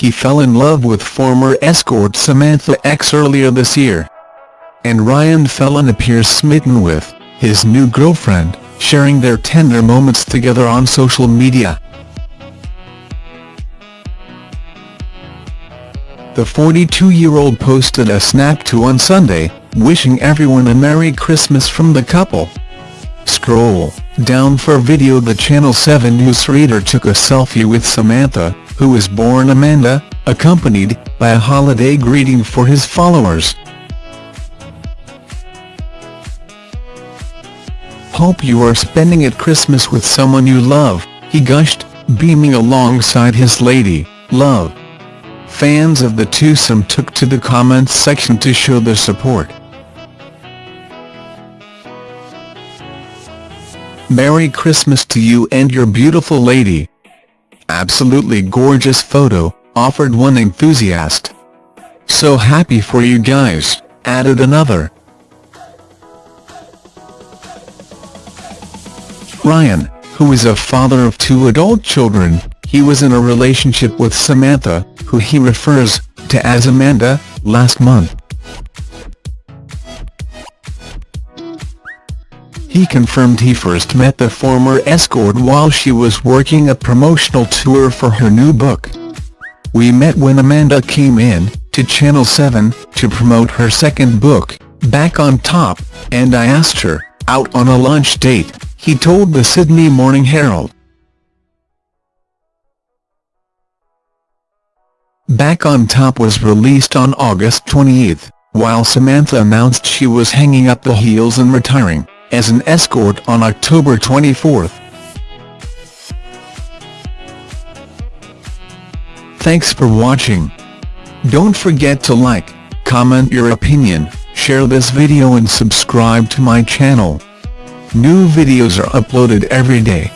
he fell in love with former escort Samantha X earlier this year. And Ryan Phelan appears smitten with his new girlfriend, sharing their tender moments together on social media. The 42-year-old posted a snap to on Sunday, wishing everyone a Merry Christmas from the couple. Scroll down for video the Channel 7 newsreader took a selfie with Samantha, who was born Amanda, accompanied by a holiday greeting for his followers. Hope you are spending it Christmas with someone you love, he gushed, beaming alongside his lady, love. Fans of the twosome took to the comments section to show their support. Merry Christmas to you and your beautiful lady. Absolutely gorgeous photo, offered one enthusiast. So happy for you guys, added another. Ryan, who is a father of two adult children, he was in a relationship with Samantha, who he refers to as Amanda, last month. He confirmed he first met the former escort while she was working a promotional tour for her new book. We met when Amanda came in, to Channel 7, to promote her second book, Back on Top, and I asked her, out on a lunch date, he told the Sydney Morning Herald. Back on Top was released on August 28, while Samantha announced she was hanging up the heels and retiring, as an escort on October 24. Thanks for watching. Don't forget to like, comment your opinion, share this video and subscribe to my channel. New videos are uploaded every day.